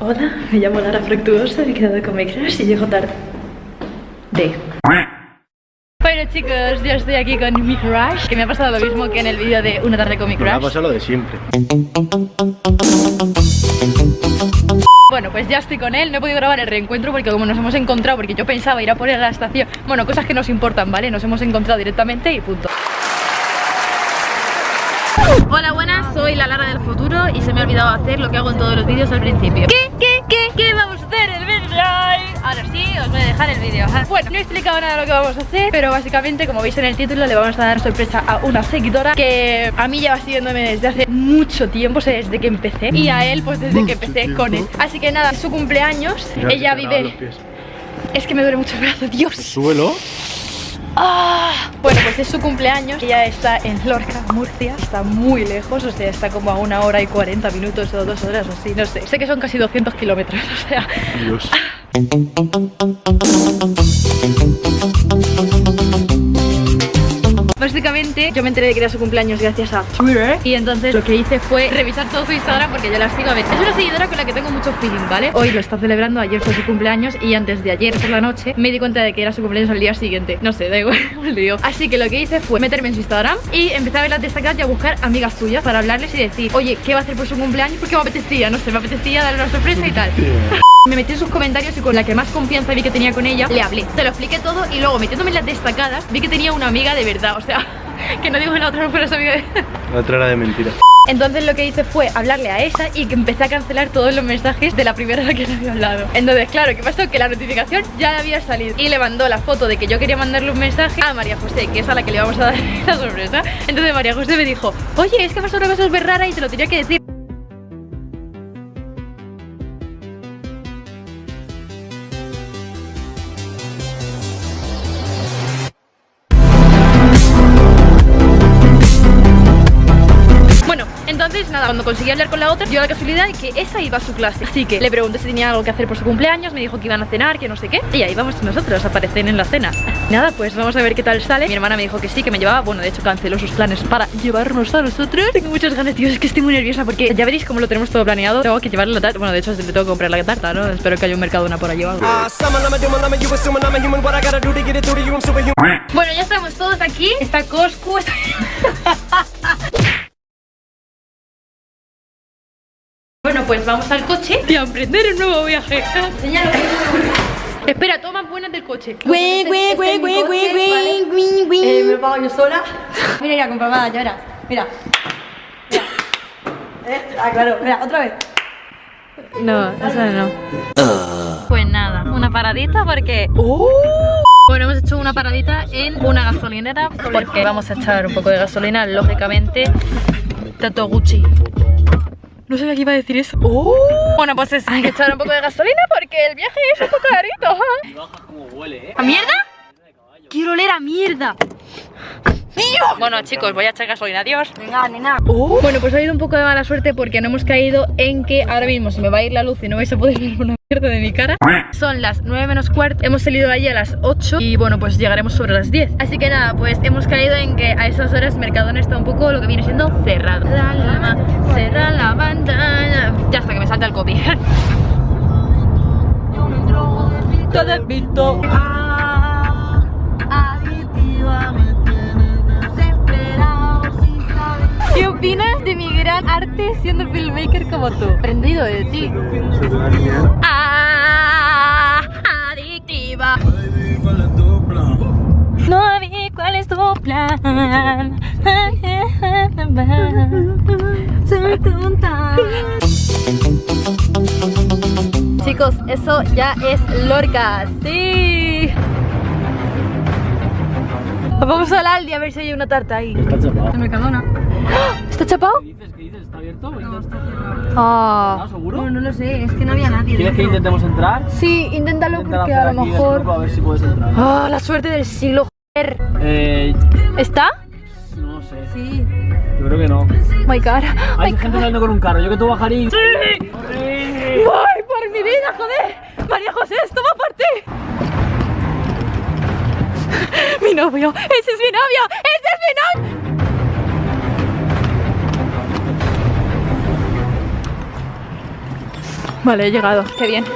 Hola, me llamo Lara Fructuosa, he quedado con mi crush y llego tarde. De. Bueno chicos, yo estoy aquí con mi crush Que me ha pasado lo mismo que en el vídeo de una tarde con mi crush Me ha pasado lo de siempre Bueno, pues ya estoy con él, no he podido grabar el reencuentro porque como nos hemos encontrado, porque yo pensaba ir a poner a la estación Bueno, cosas que nos importan, ¿vale? Nos hemos encontrado directamente y punto Hola, buenas, soy la Lara del futuro y se me ha olvidado hacer lo que hago en todos los vídeos al principio. ¿Qué, qué, qué, qué vamos a hacer el vídeo? Ahora sí, os voy a dejar el vídeo. Bueno, no he explicado nada de lo que vamos a hacer Pero básicamente, como veis en el título, le vamos a dar sorpresa a una seguidora Que a mí lleva siguiéndome desde hace mucho tiempo, o sea, desde que empecé Y a él, pues desde que empecé con él. Así que nada, es su cumpleaños Ella vive... Es que me duele mucho el brazo, Dios. Súbelo Ah, bueno, pues es su cumpleaños. Ella está en Lorca, Murcia. Está muy lejos, o sea, está como a una hora y 40 minutos o dos horas o así, no sé. Sé que son casi 200 kilómetros, o sea. Dios Básicamente yo me enteré de que era su cumpleaños gracias a Twitter Y entonces lo que hice fue revisar todo su Instagram porque yo la sigo a ver Es una seguidora con la que tengo mucho feeling, ¿vale? Hoy lo está celebrando, ayer fue su cumpleaños Y antes de ayer por la noche me di cuenta de que era su cumpleaños al día siguiente. No sé, da igual, lío. Así que lo que hice fue meterme en su Instagram Y empecé a ver las destacadas y a buscar amigas suyas Para hablarles y decir, oye, ¿qué va a hacer por su cumpleaños? Porque me apetecía, no sé, me apetecía darle una sorpresa y tal me metí en sus comentarios y con la que más confianza vi que tenía con ella, le hablé. Se lo expliqué todo y luego metiéndome en las destacadas, vi que tenía una amiga de verdad, o sea, que no digo que la otra no fuera su amiga de... La otra era de mentira. Entonces lo que hice fue hablarle a esa y que empecé a cancelar todos los mensajes de la primera vez que le había hablado. Entonces claro, ¿qué pasó? Que la notificación ya había salido. Y le mandó la foto de que yo quería mandarle un mensaje a María José, que es a la que le vamos a dar la sorpresa. Entonces María José me dijo, oye, es que pasó una cosa súper rara y te lo tenía que decir conseguí hablar con la otra, dio la casualidad de que esa iba a su clase. Así que le pregunté si tenía algo que hacer por su cumpleaños, me dijo que iban a cenar, que no sé qué Y ahí vamos nosotros, aparecen en la cena. Nada, pues vamos a ver qué tal sale. Mi hermana me dijo que sí, que me llevaba, bueno, de hecho canceló sus planes para llevarnos a nosotros. Tengo muchas ganas, tío, es que estoy muy nerviosa porque ya veréis cómo lo tenemos todo planeado. Tengo que llevarle la tarta, bueno, de hecho le tengo que comprar la tarta, ¿no? Espero que haya un mercadona por allí o algo. Bueno, ya estamos todos aquí, está Coscu, está... pues vamos al coche y a emprender un nuevo viaje. Enseñalo. Espera, toma buenas del coche. Güey, güey, güey, güey, güey, güey, güey, güey. Me lo pago yo sola. Mira, mira, comprobada, ya verás. Mira. Mira. Eh, Ah, claro. Mira, otra vez. No, eso no. Pues nada, una paradita porque... Bueno, hemos hecho una paradita en una gasolinera porque vamos a echar un poco de gasolina, lógicamente. Tato Gucci. No sabía que iba a decir eso. Bueno, pues es, hay que echar un poco de gasolina porque el viaje es un poco carito. Y baja como huele, eh ¿A mierda? Quiero oler a mierda. Bueno chicos, voy a echar gasolina, adiós. Venga, nena. Bueno, pues ha habido un poco de mala suerte porque no hemos caído en que ahora mismo se me va a ir la luz y no vais a poder ver una mierda de mi cara. Son las 9 menos cuarto, hemos salido de allí a las 8 y bueno, pues llegaremos sobre las 10 Así que nada, pues hemos caído en que a esas horas Mercadona está un poco lo que viene siendo cerrado. La lama, cerra la ventana Ya hasta que me salta el copy Todo visto. ¿Qué opinas de mi gran arte siendo filmmaker como tú? Aprendido de ti. Ah, adictiva. No vi cuál es tu plan. Soy tonta. Chicos, eso ya es Lorca, sí. Vamos al Aldi a ver si hay una tarta ahí. Está De Mercadona ¿Está chapado? ¿Qué dices? ¿Qué dices? ¿Está abierto? No, está Ah. ¿Ah, seguro? Bueno, no lo sé, es que no había nadie. ¿Quieres que intentemos entrar? Sí, inténtalo Intenta porque a lo mejor... A ver si puedes entrar Ah, la suerte del siglo, joder. Eh, ¿Está? no lo sé Sí. Yo creo que no My God. Hay My gente saliendo con un carro, yo que tú bajaría. ¡Sí! ¡Voy por mi vida, joder! María José, esto va por ti. Mi novio, ese es mi novio, ese es mi novio. Vale, he llegado. Qué bien.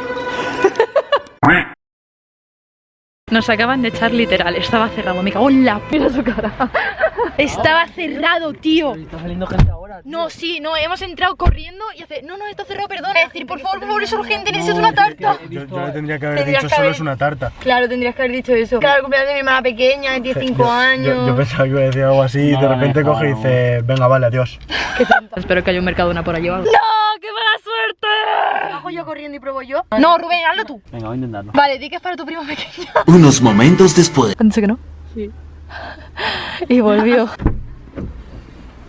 Nos acaban de echar literal. Estaba cerrado. Me cago en la mira su cara. Estaba cerrado, tío. Está saliendo gente ahora. tío. No, sí, no, hemos entrado corriendo y hace. No, no, está cerrado, perdón. Es decir, por favor, por favor, es urgente, necesito una tarta. Yo, yo le tendría que haber Tendrías dicho que solo es una tarta. Claro, tendrías que haber dicho eso. Claro, el cumpleaños de mi hermana pequeña, de 15 Yo- años. Yo, yo pensaba que iba a decir algo así y de repente coge y dice, venga, vale, adiós. Espero que haya un Mercadona por allí o algo. ¡No! ¡Qué yo corriendo y pruebo yo. No, Rubén, hazlo tú. Venga, voy a intentarlo. Vale, di que es para tu prima pequeña. Unos momentos después. ¿Dice que no? Sí. Y volvió.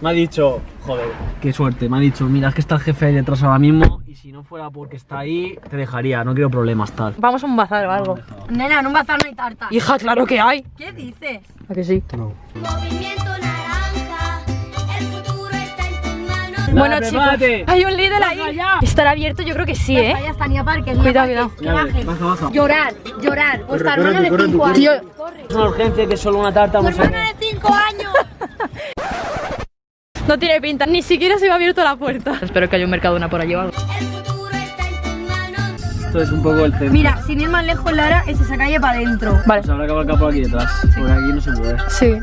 Me ha dicho, joder, qué suerte. Me ha dicho, mira, es que está el jefe ahí detrás ahora mismo y si no fuera porque está ahí, te dejaría. No quiero problemas, tal. Vamos a un bazar o algo. Nena, en un bazar no hay tarta. Hija, claro que hay. ¿Qué dices? ¿A que sí? Movimiento Bueno, Dale, chicos, hay un Lidl ahí. ¿Estará abierto? Yo creo que sí, ¿eh? Parker. Cuidado, cuidado. Llorar, llorar. Vuestra hermana de corre, 5 corre, años. Tío, Es una urgencia que es solo una tarta. Tu hermana de 5 años. no tiene pinta. Ni siquiera se me ha abierto la puerta. Espero que haya un Mercadona por allí o algo. El futuro está en tus manos. Esto es un poco el centro. Mira, sin ir más lejos, Lara, es esa calle para adentro. Vale. Se habrá que abarcar por aquí detrás. Porque aquí no se puede. Sí.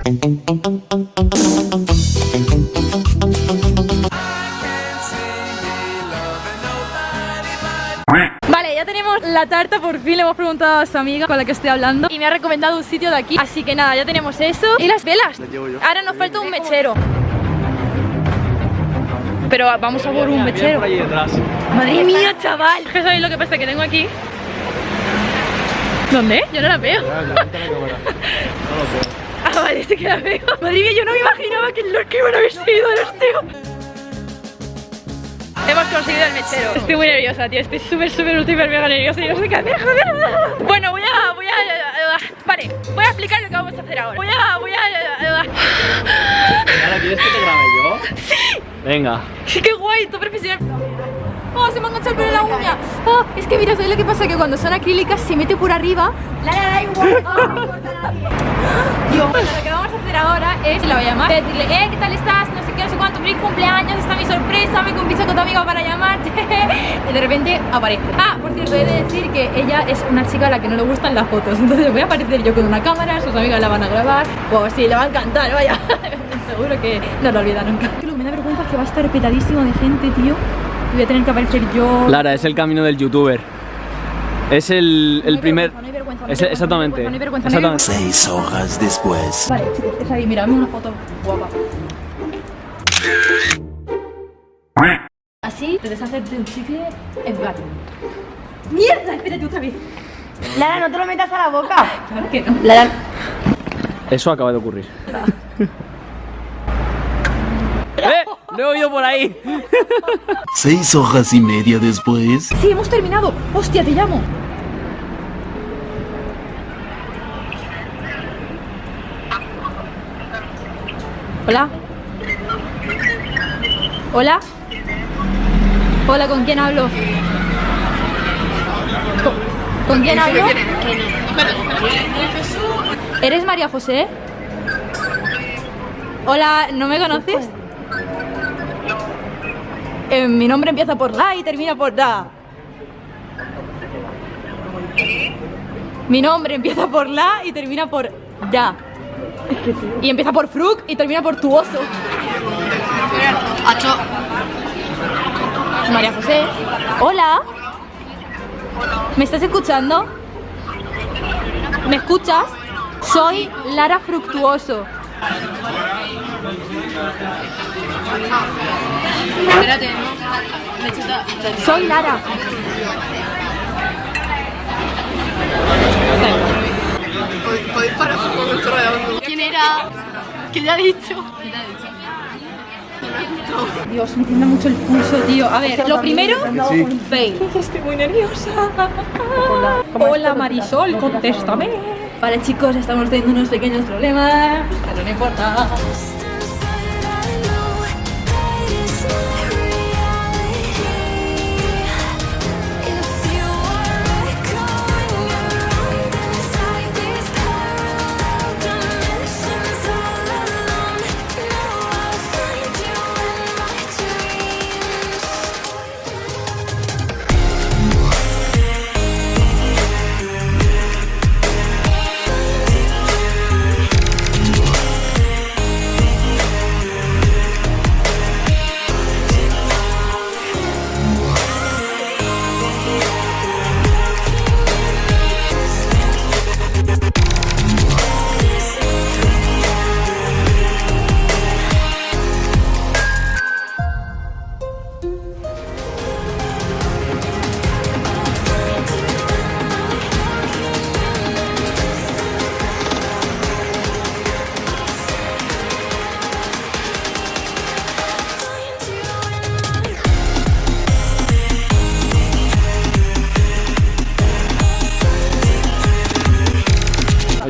Vale, ya tenemos la tarta, por fin le hemos preguntado a su amiga con la que estoy hablando y me ha recomendado un sitio de aquí, así que nada, ya tenemos eso y las velas. Ahora nos falta un mechero. Pero vamos a por un mechero. Madre mía, chaval. ¿Qué sabéis lo que pasa? Que tengo aquí. ¿Dónde? Yo no la veo. Ah, vale, sí que la veo. Madre mía, yo no me imaginaba que los que iban a haber sido los tíos. Hemos conseguido el mechero. Estoy muy nerviosa, tío. Estoy súper, súper, súper mega nerviosa. y no sé qué hacer, joder. Bueno, voy a, voy a. Vale, voy a explicar lo que vamos a hacer ahora. Voy a, voy a. ¿Ahora quieres que te grabe yo? Sí. Venga. Sí, qué guay, todo profesional. Oh, se me ha enganchado el pelo en la uña. Oh, es que mira, ¿sabes lo que pasa? Que cuando son acrílicas se mete por arriba. Lara, da igual. no me importa nadie. Bueno, lo que vamos a hacer ahora es la voy a llamar. y Decirle, eh, ¿qué tal estás? No sé qué, no sé cuánto, feliz cumpleaños, mi sorpresa, me convisa con tu amiga para llamarte. y de repente aparece. Ah, por cierto, he de decir que ella es una chica a la que no le gustan las fotos. Entonces voy a aparecer yo con una cámara, sus amigas la van a grabar. Wow, sí, le va a encantar, vaya. Seguro que no lo olvida nunca. Lo que me da vergüenza es que va a estar petadísimo de gente, tío. Y voy a tener que aparecer yo. Lara, es el camino del youtuber. Es el, el No primer. vergüenza, no hay vergüenza, no hay Es- vergüenza, exactamente. Exactamente. Seis horas después. Vale, chicos, es ahí, mira, dame una foto guapa. Así te deshaces de un chicle en plan. ¡Mierda! Espérate otra vez. Lara, no te lo metas a la boca. Claro que no. Lara, Eso acaba de ocurrir. ¡Eh! Lo he oído por ahí. Seis horas y media después. Sí, hemos terminado. Hostia, te llamo. Hola. Hola. Hola, ¿con quién hablo? ¿Con, ¿con quién hablo? ¿Eres María José? Hola, ¿no me conoces? Eh, mi nombre empieza por la y termina por da. Mi nombre empieza por la y termina por da. Y empieza por fruk y termina por tu oso. María José. Hola. ¿Me estás escuchando? ¿Me escuchas? Soy Lara Fructuoso. Soy Lara. ¿Quién era? ¿Qué te ha dicho? Dios, me tiembla mucho el pulso, tío. A ver, lo primero, fail. Estoy muy nerviosa. Hola, Marisol, contéstame. Vale, chicos, estamos teniendo unos pequeños problemas, pero no importa.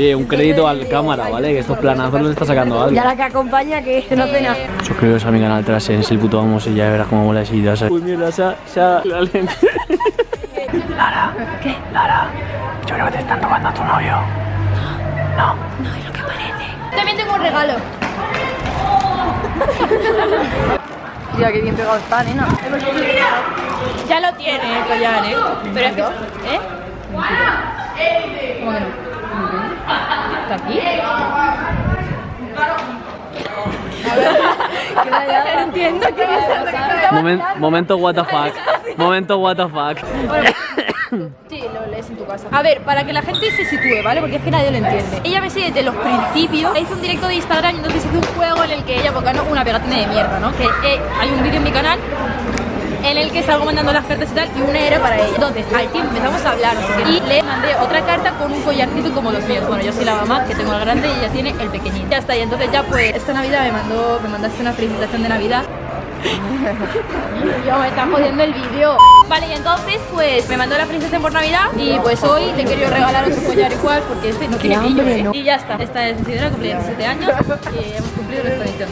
Oye, un crédito al cámara, ¿vale? Que estos planazos los está sacando Y alguien. a la que acompaña que no cena. Suscribiros a mi canal Trasens, el puto vamos y ya verás cómo mola esa idea. Uy, mierda, se ha... la lente. Lara. ¿Qué? Lara, yo creo que te están robando a tu novio. No. También tengo un regalo. Mira qué bien pegado está, nena. Ya lo tiene el collar, ¿eh? Pero es que... ¿Eh? ¿Cómo que no? ¿Está aquí? No entiendo qué es Momen- momento what the fuck. Momento what the fuck. Sí, lo lees en tu casa. A ver, para que la gente se sitúe, ¿vale? Porque es que nadie lo entiende. Ella me sigue desde los principios. Hizo un directo de Instagram y entonces hizo un juego en el que ella, porque ganó una pegatina de mierda, ¿no? Que eh, hay un vídeo en mi canal en el que salgo mandando las cartas y tal, y una era para ella. Entonces, al tiempo empezamos a hablar, y le mandé otra carta con un collarcito como los míos. Bueno, yo soy la mamá, que tengo el grande y ella tiene el pequeñito. Ya está, y entonces ya pues, esta Navidad me mandó, me mandaste una felicitación de Navidad. Yo me está jodiendo el vídeo. Vale, y entonces pues me mandó la felicitación por Navidad y pues hoy le quería regalar otro collar igual porque este no tiene brillo. ¿eh? Y ya está. Esta es Isidora, cumple 17 años y hemos cumplido nuestra misión.